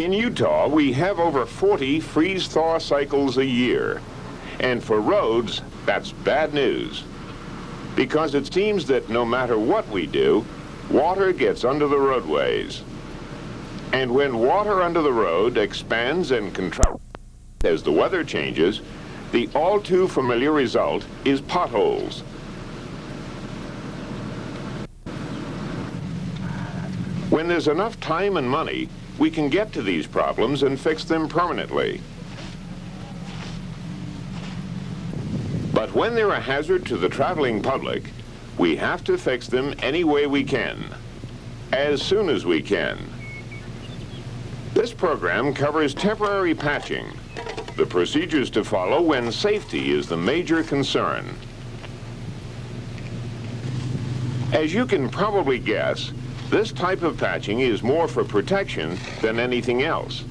In Utah, we have over 40 freeze-thaw cycles a year. And for roads, that's bad news. Because it seems that no matter what we do, water gets under the roadways. And when water under the road expands and contracts as the weather changes, the all too familiar result is potholes. When there's enough time and money, we can get to these problems and fix them permanently. But when they're a hazard to the traveling public, we have to fix them any way we can, as soon as we can. This program covers temporary patching, the procedures to follow when safety is the major concern. As you can probably guess, this type of patching is more for protection than anything else.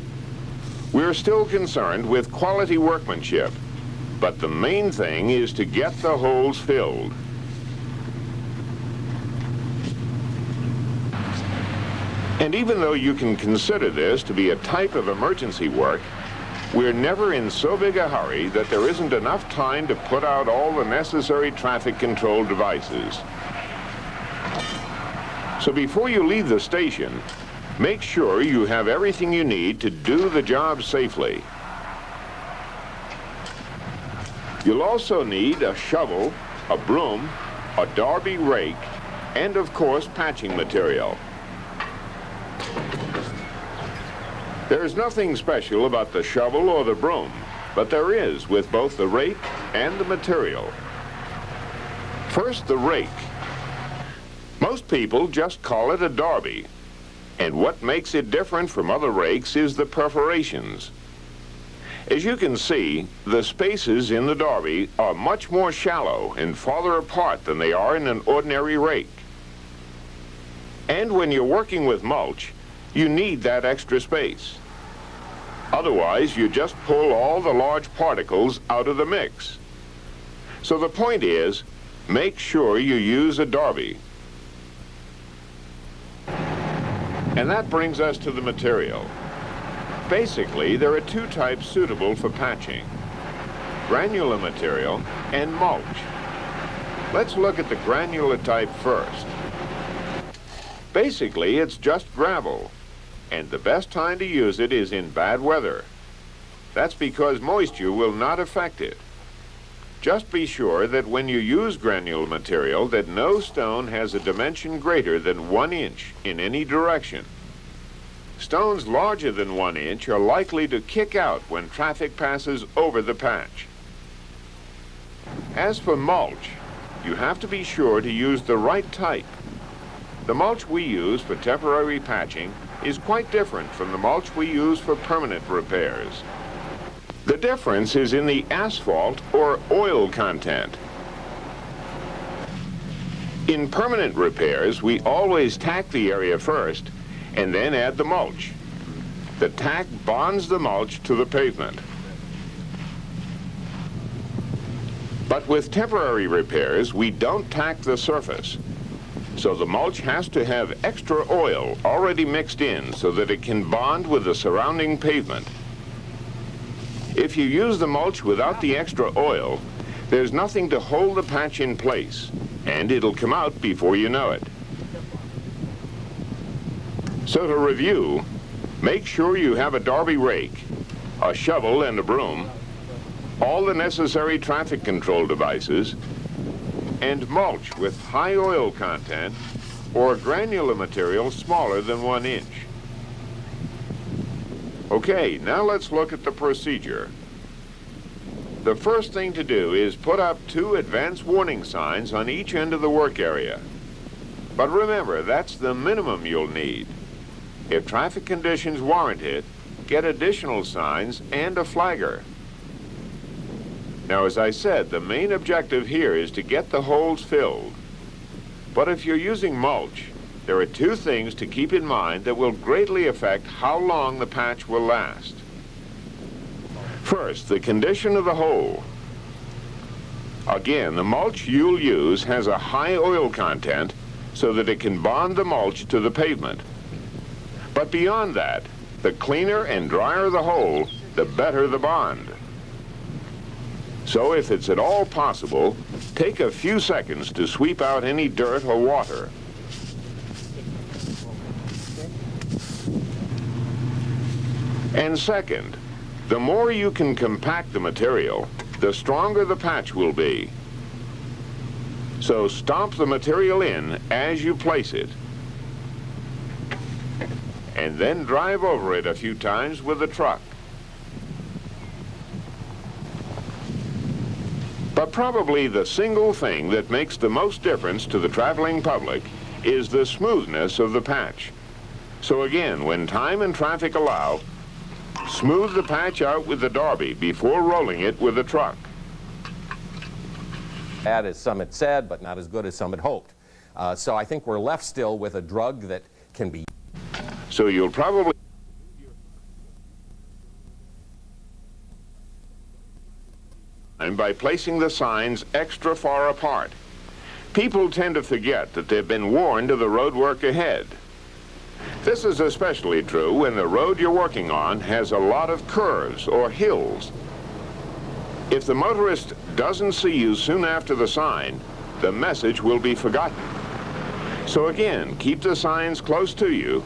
We're still concerned with quality workmanship, but the main thing is to get the holes filled. And even though you can consider this to be a type of emergency work, we're never in so big a hurry that there isn't enough time to put out all the necessary traffic control devices. So before you leave the station, make sure you have everything you need to do the job safely. You'll also need a shovel, a broom, a Darby rake, and of course patching material. There's nothing special about the shovel or the broom, but there is with both the rake and the material. First, the rake. Most people just call it a Darby. And what makes it different from other rakes is the perforations. As you can see, the spaces in the Darby are much more shallow and farther apart than they are in an ordinary rake. And when you're working with mulch, you need that extra space. Otherwise, you just pull all the large particles out of the mix. So the point is, make sure you use a Darby. And that brings us to the material. Basically, there are two types suitable for patching. Granular material and mulch. Let's look at the granular type first. Basically, it's just gravel, and the best time to use it is in bad weather. That's because moisture will not affect it. Just be sure that when you use granular material that no stone has a dimension greater than one inch in any direction. Stones larger than one inch are likely to kick out when traffic passes over the patch. As for mulch, you have to be sure to use the right type. The mulch we use for temporary patching is quite different from the mulch we use for permanent repairs. The difference is in the asphalt or oil content. In permanent repairs, we always tack the area first and then add the mulch. The tack bonds the mulch to the pavement. But with temporary repairs, we don't tack the surface. So the mulch has to have extra oil already mixed in so that it can bond with the surrounding pavement. If you use the mulch without the extra oil, there's nothing to hold the patch in place, and it'll come out before you know it. So to review, make sure you have a Darby rake, a shovel and a broom, all the necessary traffic control devices, and mulch with high oil content or granular material smaller than one inch. Okay, now let's look at the procedure. The first thing to do is put up two advance warning signs on each end of the work area. But remember, that's the minimum you'll need. If traffic conditions warrant it, get additional signs and a flagger. Now, as I said, the main objective here is to get the holes filled. But if you're using mulch, there are two things to keep in mind that will greatly affect how long the patch will last. First, the condition of the hole. Again, the mulch you'll use has a high oil content so that it can bond the mulch to the pavement. But beyond that, The cleaner and drier the hole, the better the bond. So if it's at all possible, take a few seconds to sweep out any dirt or water. And second, the more you can compact the material, the stronger the patch will be. So stomp the material in as you place it. And then drive over it a few times with the truck. But probably the single thing that makes the most difference to the traveling public is the smoothness of the patch. So again, when time and traffic allow, smooth the patch out with the Darby before rolling it with the truck. Bad as some had said, but not as good as some had hoped. Uh, so I think we're left still with a drug that can be. So you'll probably and by placing the signs extra far apart. People tend to forget that they've been warned of the road work ahead. This is especially true when the road you're working on has a lot of curves or hills. If the motorist doesn't see you soon after the sign, the message will be forgotten. So again, keep the signs close to you,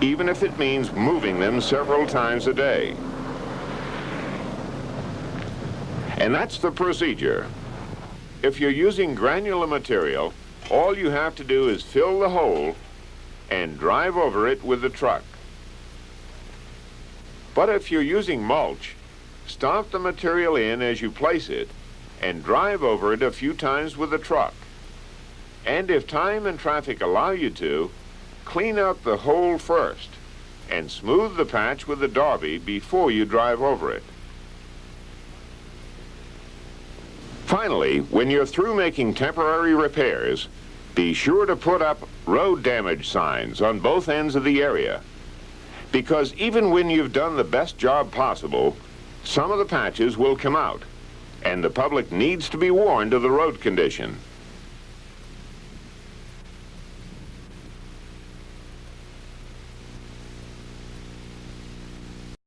even if it means moving them several times a day. And that's the procedure. If you're using granular material, all you have to do is fill the hole and drive over it with the truck. But if you're using mulch, stomp the material in as you place it and drive over it a few times with the truck. And if time and traffic allow you to, clean out the hole first and smooth the patch with the Darby before you drive over it. Finally, when you're through making temporary repairs, be sure to put up road damage signs on both ends of the area. Because even when you've done the best job possible, some of the patches will come out, and the public needs to be warned of the road condition.